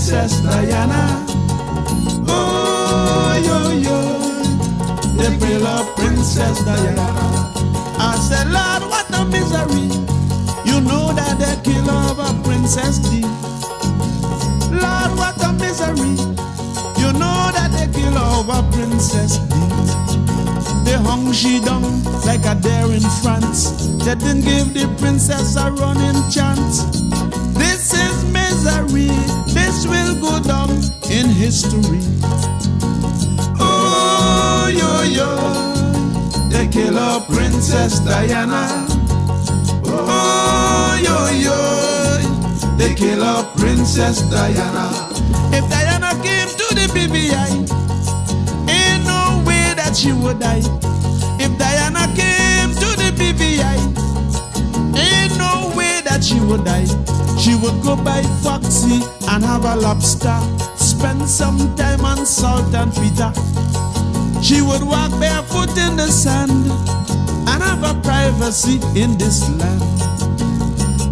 Princess Diana. Oh, yo, yo, kill our Princess Diana. I said, Lord, what a misery. You know that they kill our Princess D. Lord, what a misery. You know that they kill our Princess D. They hung she down like a dare in France. They didn't give the princess a running chance. This misery. This will go down in history. Oh, yo, yo. They kill our Princess Diana. Oh, yo, yo. They kill our Princess Diana. If Diana came to the BVI, ain't no way that she would die. If Diana came that she would die. She would go by Foxy and have a lobster, spend some time on salt and pita. She would walk barefoot in the sand and have a privacy in this land.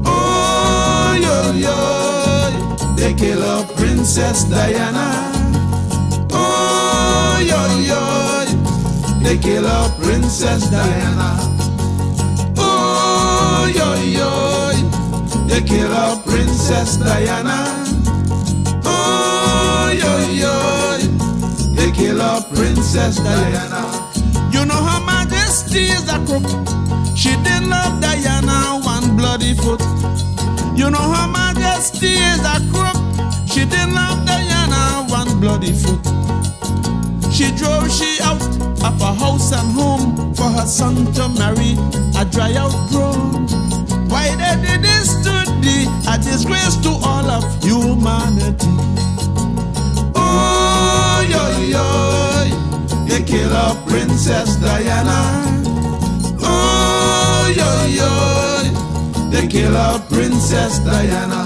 Oh, yo, yo, they kill her Princess Diana. Oh, yo, yo, they kill her Princess Diana. They kill her Princess Diana. Oh, yo, yo, they kill her Princess Diana. You know her majesty is a crook. She didn't love Diana one bloody foot. You know her majesty is a crook. She didn't love Diana one bloody foot. She drove she out of her house and home for her son to marry a dry out grown. Why they did this to thee? A disgrace to all of humanity. Oh, yo, yo, they kill our Princess Diana. Oh, yo, yo, they kill our Princess Diana.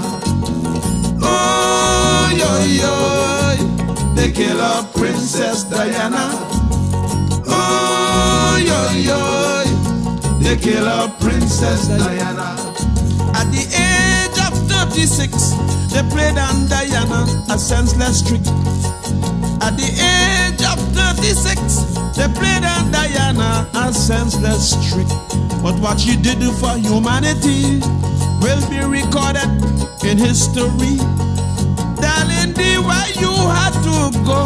Oh, yo, yo, they kill our Princess Diana. Oh, yo, yo, they kill our Princess Diana. At the age of 36, they played on Diana a senseless trick. At the age of 36, they played on Diana a senseless trick. But what she did for humanity will be recorded in history. Darling, D, why you had to go?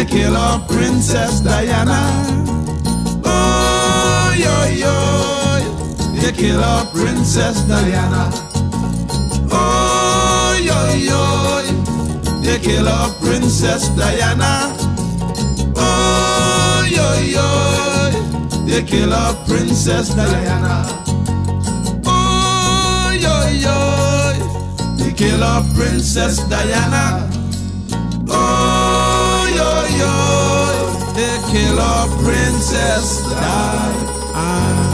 They kill our Princess Diana. Oh, yo, yo, they kill our Princess Diana. Oh, yo, yo, they kill our Princess Diana. Oh, yo, yo, they kill our Princess Diana. Oh, yo, yo, they kill our Princess Diana. Yo, they kill our Princess Diana. Ah.